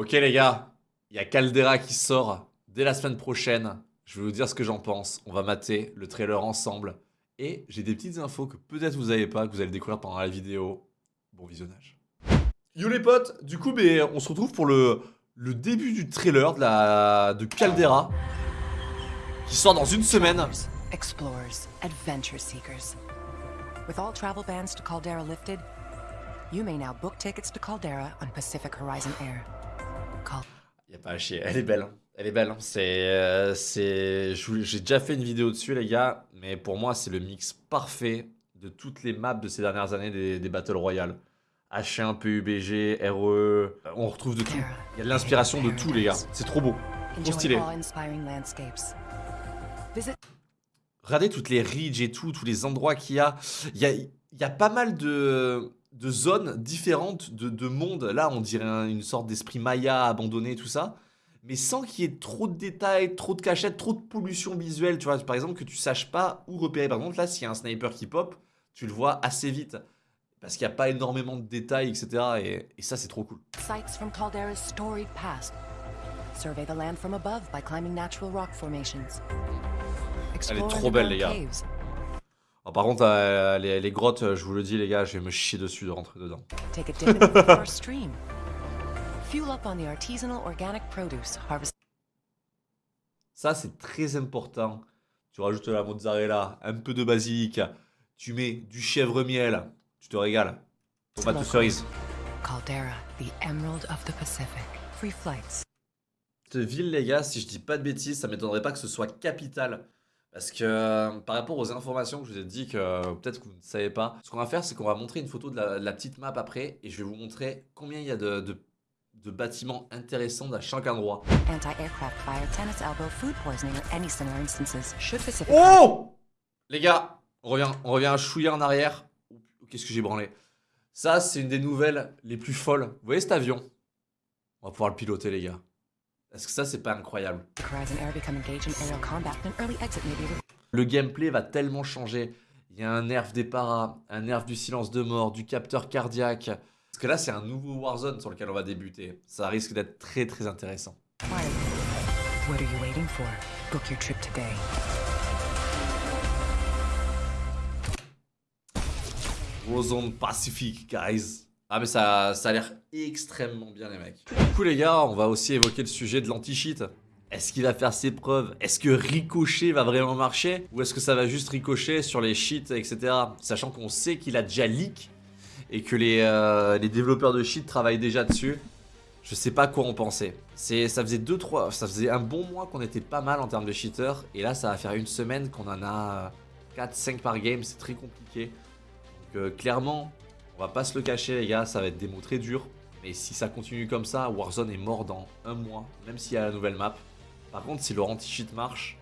Ok les gars, il y a Caldera qui sort dès la semaine prochaine. Je vais vous dire ce que j'en pense. On va mater le trailer ensemble. Et j'ai des petites infos que peut-être vous n'avez pas, que vous allez découvrir pendant la vidéo. Bon visionnage. Yo les potes, du coup ben, on se retrouve pour le, début du trailer de Caldera. Qui sort dans une semaine. Explorers, adventure seekers. With all travel bans to Caldera lifted, you may now book tickets to Caldera on Pacific Horizon Air. Y a pas à chier, elle est belle. hein. Elle est belle. hein. C'est, euh, c'est, j'ai déjà fait une vidéo dessus, les gars. Mais pour moi, c'est le mix parfait de toutes les maps de ces dernières années des, des Battle Royale. H1, PUBG, RE. On retrouve de tout. Il y a de l'inspiration de tout, les gars. C'est trop beau. Enjoy stylé. Regardez toutes les ridges et tout, tous les endroits qu'il y a. Il y a, il y a pas mal de, de zones différentes de, de mondes. Là, on dirait un- une sorte d'esprit maya abandonné, tout ça. Mais sans qu'il y ait trop de détails, trop de cachettes, trop de pollution visuelle. Tu vois, par exemple, que tu saches pas où repérer. Par exemple, là, s'il y a un sniper qui pop, tu le vois assez vite. Parce qu'il n'y a pas énormément de détails, etc. Et, et ça, c'est trop cool. sights from Caldera's storied past. Survey the land from above by climbing natural rock formations. Explore trop belle, les gars. Alors, par contre, euh, les, les grottes, je vous le dis, les gars, je vais me chier dessus de rentrer dedans. Ça, c'est très important. Tu rajoutes la mozzarella, un peu de basilic, tu mets du chèvre miel, tu te régales. Tomate de cerise. Caldera, the emerald of the Pacific. Free flights. Cette ville, les gars, si je dis pas de bêtises, ça m'étonnerait pas que ce soit capitale. Parce que euh, par rapport aux informations que je vous ai dit que euh, peut-être que vous ne savez pas, ce qu'on va faire, c'est qu'on va montrer une photo de la, de la petite map après et je vais vous montrer combien il y a de, de- de bâtiments intéressants à chaque endroit. Oh Les gars, on revient, on revient un chouïa en arrière. Qu'est-ce que j'ai branlé? Ça, c'est une des nouvelles les plus folles. Vous voyez cet avion? On va pouvoir le piloter, les gars. Est-ce que ça, c'est pas incroyable Le gameplay va tellement changer. Il y a un nerf des paras, un nerf du silence de mort, du capteur cardiaque. Parce que là, c'est un nouveau Warzone sur lequel on va débuter. Ça risque d'être très très intéressant. Warzone Pacific, guys. Ah mais ça, ça a l'air extrêmement bien les mecs. Du coup les gars, on va aussi évoquer le sujet de l'anti-cheat. Est-ce qu'il va faire ses preuves? Est-ce que Ricochet va vraiment marcher? Ou est-ce que ça va juste ricocher sur les cheats, etc. Sachant qu'on sait qu'il a déjà leak et que les, euh, les développeurs de cheats travaillent déjà dessus. Je sais pas quoi en penser. C'est, ça faisait 2 3 ça faisait un bon mois qu'on était pas mal en termes de cheaters et là ça va faire une semaine qu'on en a 4 5 par game, c'est très compliqué. Donc euh, clairement, on va pas se le cacher les gars, ça va être des mots très durs. Mais si ça continue comme ça, Warzone est mort dans un mois, même s'il y a la nouvelle map. Par contre, si leur anti-cheat marche,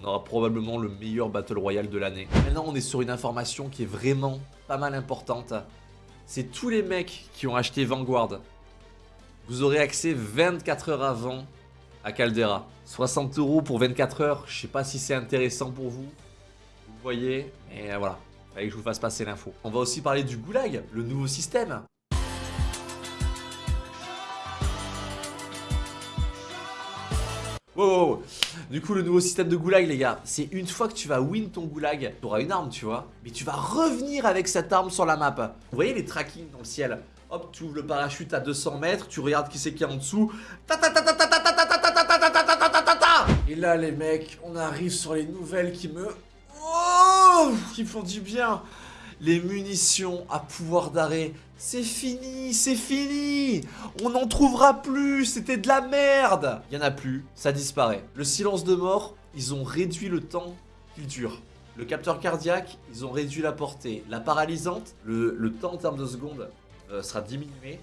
on aura probablement le meilleur Battle Royale de l'année. Maintenant, on est sur une information qui est vraiment pas mal importante. C'est tous les mecs qui ont acheté Vanguard. Vous aurez accès 24 heures avant à Caldera. 60 euros pour 24 heures, je sais pas si c'est intéressant pour vous. Vous voyez, mais voilà. Fallait que je vous fasse passer l'info. On va aussi parler du Goulag, le nouveau système. Wow, wow, wow. Du coup, le nouveau système de goulag, les gars, c'est une fois que tu vas win ton goulag, tu auras une arme, tu vois, mais tu vas revenir avec cette arme sur la map. Vous voyez les trackings dans le ciel Hop, tu ouvres le parachute à 200 mètres, tu regardes qui c'est qui est en dessous. Et là, les mecs, on arrive sur les nouvelles qui me. Me font du bien les munitions à pouvoir d'arrêt, c'est fini, c'est fini On n'en trouvera plus, c'était de la merde Il y en a plus, ça disparaît. Le silence de mort, ils ont réduit le temps qu'il dure. Le capteur cardiaque, ils ont réduit la portée. La paralysante, le, temps en termes de secondes euh, sera diminué.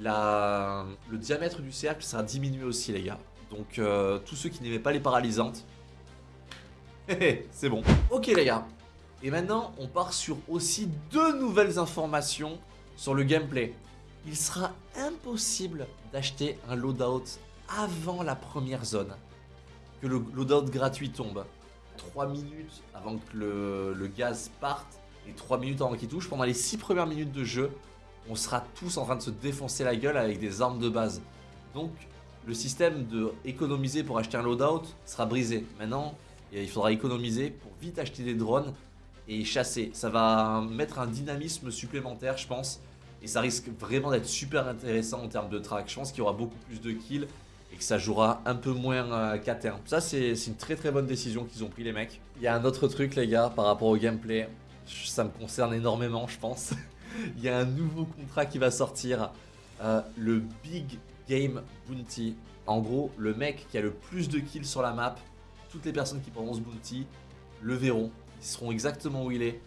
Le diamètre du cercle sera diminué aussi, les gars. Donc, euh, tous ceux qui n'aimaient pas les paralysantes, c'est bon. Ok, les gars. Et maintenant, on part sur aussi deux nouvelles informations sur le gameplay. Il sera impossible d'acheter un loadout avant la première zone. Que le loadout gratuit tombe. 3 minutes avant que le, gaz parte et 3 minutes avant qu'il touche. Pendant les 6 premières minutes de jeu, on sera tous en train de se défoncer la gueule avec des armes de base. Donc le système de économiser pour acheter un loadout sera brisé. Maintenant, il faudra économiser pour vite acheter des drones et chasser. Ça va mettre un dynamisme supplémentaire, je pense. Et ça risque vraiment d'être super intéressant en termes de track. Je pense qu'il y aura beaucoup plus de kills et que ça jouera un peu moins euh, qu'à terme. Ça, c'est une très très bonne décision qu'ils ont pris les mecs. Il y a un autre truc, les gars, par rapport au gameplay. Ça me concerne énormément, je pense. Il y a un nouveau contrat qui va sortir. Euh, le Big Game Bounty. En gros, le mec qui a le plus de kills sur la map, toutes les personnes qui prendront ce bounty le verront. Ils seront exactement où il est.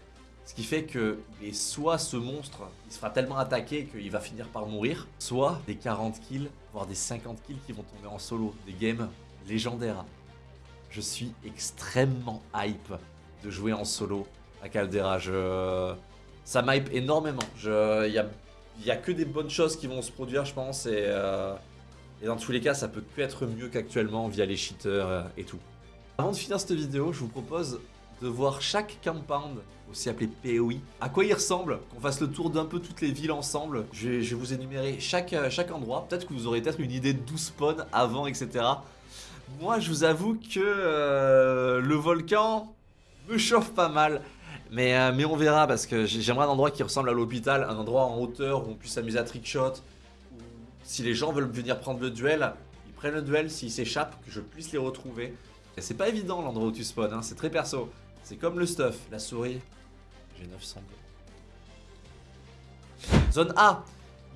Ce qui fait que et soit ce monstre, il se fera tellement attaquer qu'il va finir par mourir, soit des 40 kills, voire des 50 kills qui vont tomber en solo. Des games légendaires. Je suis extrêmement hype de jouer en solo à Caldera. Je... Ça m'hype énormément. Il y a que des bonnes choses qui vont se produire, je pense. Et, euh, dans tous les cas, ça peut que être mieux qu'actuellement via les cheaters euh, et tout. Avant de finir cette vidéo, je vous propose de voir chaque compound, aussi appelé POI, à quoi il ressemble, qu'on fasse le tour d'un peu toutes les villes ensemble. Je vais, vous énumérer chaque, euh, chaque endroit. Peut-être que vous aurez peut-être une idée d'où spawn avant, etc. Moi, je vous avoue que le volcan me chauffe pas mal. Mais, euh, mais on verra parce que j'aimerais un endroit qui ressemble à l'hôpital, un endroit en hauteur où on puisse s'amuser à trickshot. Si les gens veulent venir prendre le duel, ils prennent le duel, s'ils s'échappent, que je puisse les retrouver. Et c'est pas évident l'endroit où tu spawns, hein, c'est très perso. C'est comme le stuff, la souris. J'ai 900. Zone A,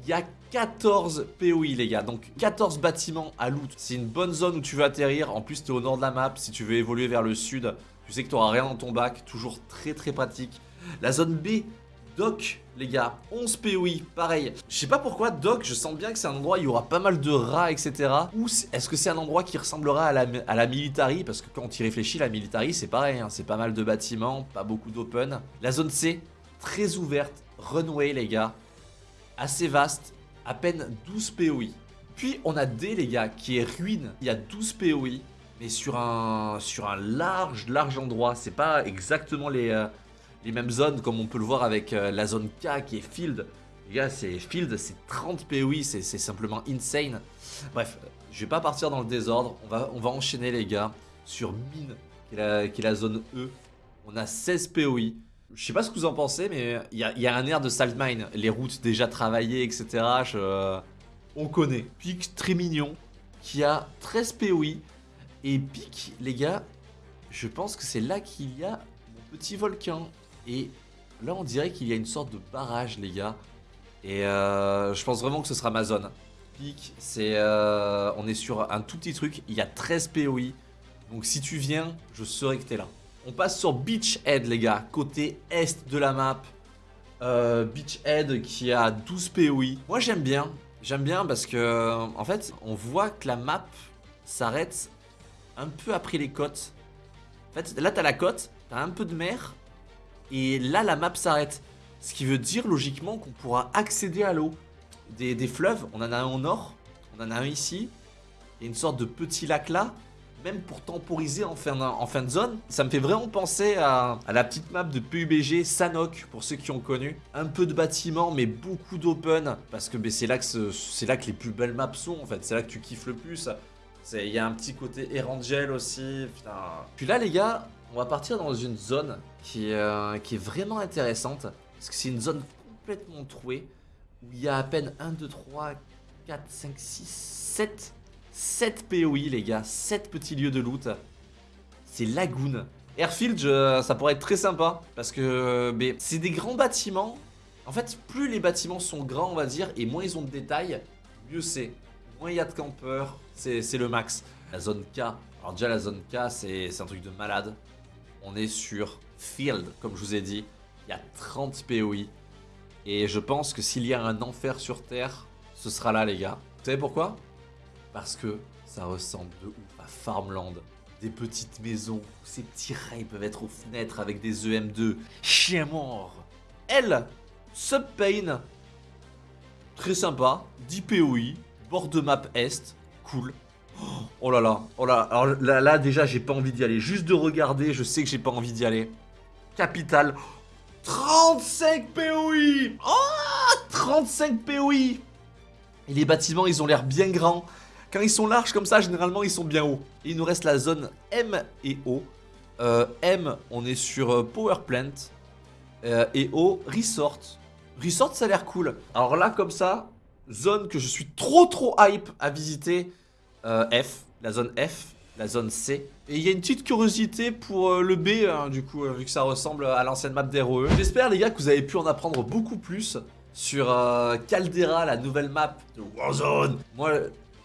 il y a 14 POI les gars, donc 14 bâtiments à loot. C'est une bonne zone où tu veux atterrir, en plus tu es au nord de la map, si tu veux évoluer vers le sud, tu sais que tu n'auras rien dans ton bac, toujours très très pratique. La zone B, Doc, les gars, 11 POI, pareil. Je sais pas pourquoi, Doc, je sens bien que c'est un endroit où il y aura pas mal de rats, etc. Ou est-ce que c'est un endroit qui ressemblera à la, à Military? Parce que quand tu y réfléchis, la Military, c'est pareil, hein. c'est pas mal de bâtiments, pas beaucoup d'open. La zone C, très ouverte, runway, les gars, assez vaste, à peine 12 POI. Puis on a D, les gars, qui est ruine, il y a 12 POI mais sur un, sur un large, large endroit. C'est pas exactement les, euh, les mêmes zones comme on peut le voir avec euh, la zone K qui est Field. Les gars, c'est Field, c'est 30 POI, c'est simplement insane. Bref, je vais pas partir dans le désordre. On va, on va enchaîner, les gars, sur Mine, qui est la, qui la zone E. On a 16 POI. Je sais pas ce que vous en pensez, mais il y a, y a, un air de Saltmine. Les routes déjà travaillées, etc. On connaît. Pic très mignon, qui a 13 POI. Et pic, les gars, je pense que c'est là qu'il y a mon petit volcan. Et là, on dirait qu'il y a une sorte de barrage, les gars. Et euh, je pense vraiment que ce sera ma zone. Pic, c'est, euh, on est sur un tout petit truc. Il y a 13 POI. Donc si tu viens, je saurai que t'es là. On passe sur Beachhead, les gars, côté est de la map. Euh, Beachhead qui a 12 POI. Moi, j'aime bien. J'aime bien parce que, en fait, on voit que la map s'arrête un peu après les côtes. En fait, là, t'as la côte, t'as un peu de mer, et là, la map s'arrête. Ce qui veut dire, logiquement, qu'on pourra accéder à l'eau. Des, fleuves, on en a un au nord, on en a un ici. A une sorte de petit lac là, même pour temporiser en fin, en fin de zone. Ça me fait vraiment penser à, la petite map de PUBG Sanok, pour ceux qui ont connu. Un peu de bâtiments, mais beaucoup d'open, parce que c'est là, que là que les plus belles maps sont, en fait. C'est là que tu kiffes le plus. Il y a un petit côté Erangel aussi. Putain. Puis là, les gars, on va partir dans une zone qui, euh, qui est vraiment intéressante. Parce que c'est une zone complètement trouée. Où il y a à peine 1, 2, 3, 4, 5, 6, 7. 7 POI, les gars. 7 petits lieux de loot. C'est Lagoon. Airfield, ça pourrait être très sympa. Parce que c'est des grands bâtiments. En fait, plus les bâtiments sont grands, on va dire, et moins ils ont de détails, mieux c'est moins il y a de campeurs, c'est le max. La zone K, alors déjà la zone K c'est un truc de malade. On est sur Field, comme je vous ai dit, il y a 30 POI. Et je pense que s'il y a un enfer sur Terre, ce sera là les gars. Vous savez pourquoi? Parce que ça ressemble de ouf à Farmland. Des petites maisons ces petits rails peuvent être aux fenêtres avec des EM2. Chien mort Elle Subpain Très sympa, 10 POI, Bord de map est. Cool. Oh là là. Oh là. Alors là, déjà, j'ai pas envie d'y aller. Juste de regarder, je sais que j'ai pas envie d'y aller. Capital. 35 POI Oh 35 POI Et les bâtiments, ils ont l'air bien grands. Quand ils sont larges comme ça, généralement, ils sont bien hauts. Il nous reste la zone M et O. Euh, M, on est sur euh, Power Plant. Euh, et O, Resort. Resort, ça a l'air cool. Alors là, comme ça, zone que je suis trop trop hype à visiter. Euh, F, la zone F, la zone C. Et il y a une petite curiosité pour euh, le B, hein, du coup, euh, vu que ça ressemble à l'ancienne map d'ROE. J'espère, les gars, que vous avez pu en apprendre beaucoup plus sur Caldera, la nouvelle map de Warzone. Moi,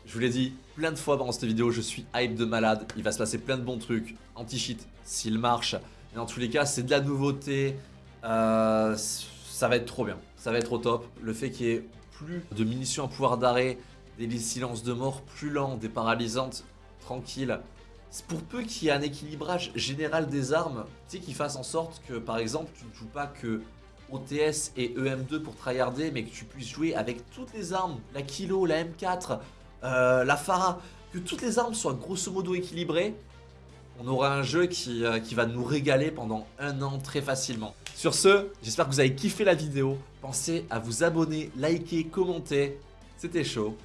je vous l'ai dit plein de fois pendant cette vidéo, je suis hype de malade. Il va se passer plein de bons trucs. Anti-cheat, s'il marche. Et dans tous les cas, c'est de la nouveauté. Ça va être trop bien. Ça va être au top. Le fait qu'il y ait plus de munitions à pouvoir d'arrêt, des silences de mort plus lents, des paralysantes tranquilles. Pour peu qu'il y ait un équilibrage général des armes, tu sais, qui fasse en sorte que, par exemple, tu ne joues pas que OTS et EM2 pour tryharder, mais que tu puisses jouer avec toutes les armes, la Kilo, la M4, euh, la Farah, que toutes les armes soient grosso modo équilibrées, on aura un jeu qui, euh, qui va nous régaler pendant un an très facilement. Sur ce, j'espère que vous avez kiffé la vidéo. Pensez à vous abonner, liker, commenter. C'était chaud.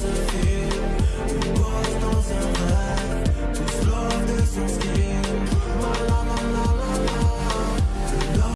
philosophy.